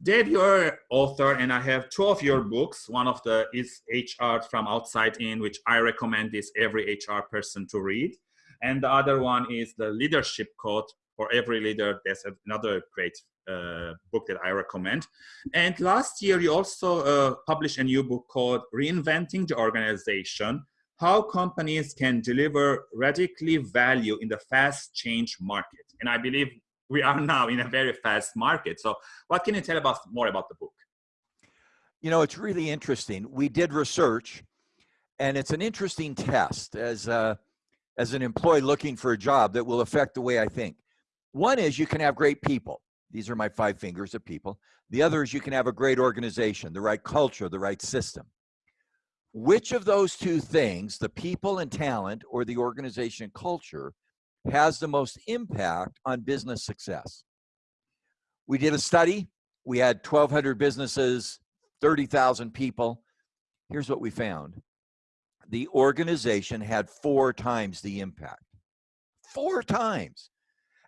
Dave, you're author, and I have two of your books. One of the is HR from Outside In, which I recommend this every HR person to read. And the other one is the Leadership Code for Every Leader. That's another great uh, book that I recommend. And last year, you also uh, published a new book called Reinventing the Organization, How Companies Can Deliver Radically Value in the Fast Change Market. And I believe we are now in a very fast market. So what can you tell us more about the book? You know, it's really interesting. We did research and it's an interesting test as a, as an employee looking for a job that will affect the way I think. One is you can have great people. These are my five fingers of people. The other is you can have a great organization, the right culture, the right system. Which of those two things, the people and talent or the organization culture, has the most impact on business success. We did a study. We had 1,200 businesses, 30,000 people. Here's what we found. The organization had four times the impact. Four times.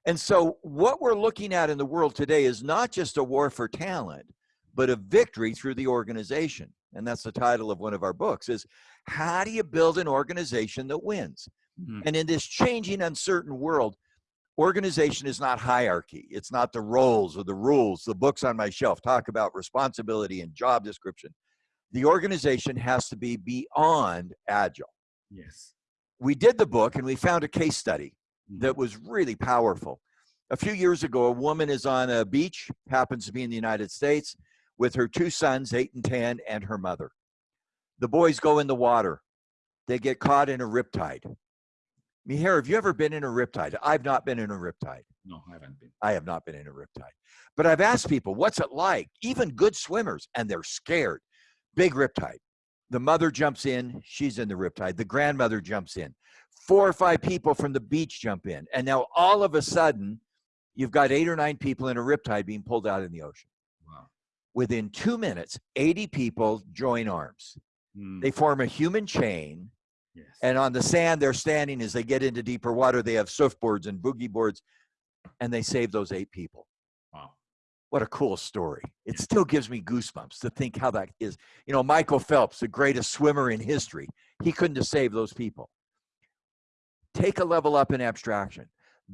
And so what we're looking at in the world today is not just a war for talent, but a victory through the organization. And that's the title of one of our books is how do you build an organization that wins? Mm. And in this changing, uncertain world, organization is not hierarchy. It's not the roles or the rules. The books on my shelf talk about responsibility and job description. The organization has to be beyond agile. Yes. We did the book and we found a case study that was really powerful. A few years ago, a woman is on a beach, happens to be in the United States, with her two sons, eight and 10, and her mother. The boys go in the water. They get caught in a riptide. Mihir, have you ever been in a riptide? I've not been in a riptide. No, I haven't been. I have not been in a riptide. But I've asked people, what's it like? Even good swimmers, and they're scared. Big riptide. The mother jumps in, she's in the riptide. The grandmother jumps in. Four or five people from the beach jump in. And now all of a sudden, you've got eight or nine people in a riptide being pulled out in the ocean. Wow. Within two minutes, 80 people join arms. Hmm. They form a human chain Yes. And on the sand, they're standing as they get into deeper water. They have surfboards and boogie boards, and they save those eight people. Wow. What a cool story. It still gives me goosebumps to think how that is. You know, Michael Phelps, the greatest swimmer in history, he couldn't have saved those people. Take a level up in abstraction.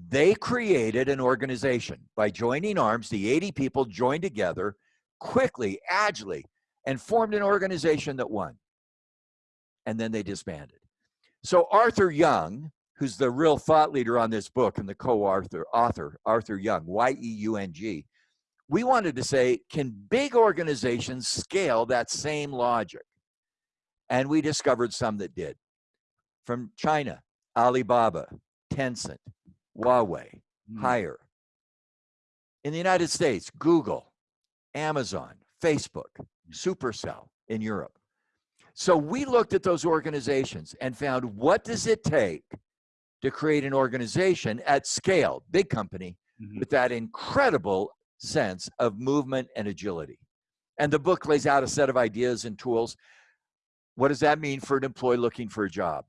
They created an organization by joining arms. The 80 people joined together quickly, agilely, and formed an organization that won. And then they disbanded. So Arthur Yeung, who's the real thought leader on this book and the co-author, author, Arthur Yeung, Y-E-U-N-G, we wanted to say, can big organizations scale that same logic? And we discovered some that did. From China, Alibaba, Tencent, Huawei, mm. Haier. In the United States, Google, Amazon, Facebook, hmm. Supercell in Europe. So we looked at those organizations and found what does it take to create an organization at scale, big company, mm -hmm. with that incredible sense of movement and agility. And the book lays out a set of ideas and tools. What does that mean for an employee looking for a job?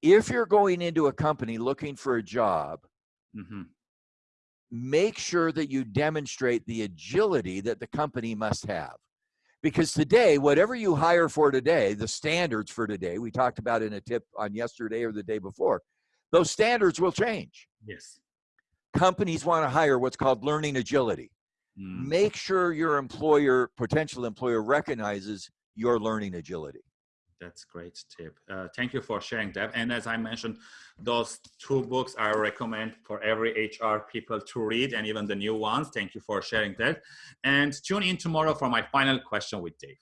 If you're going into a company looking for a job, mm -hmm. make sure that you demonstrate the agility that the company must have. Because today, whatever you hire for today, the standards for today, we talked about in a tip on yesterday or the day before, those standards will change. Yes. Companies want to hire what's called learning agility. Mm. Make sure your employer, potential employer, recognizes your learning agility. That's great tip. Uh, thank you for sharing that. And as I mentioned, those two books I recommend for every HR people to read and even the new ones. Thank you for sharing that. And tune in tomorrow for my final question with Dave.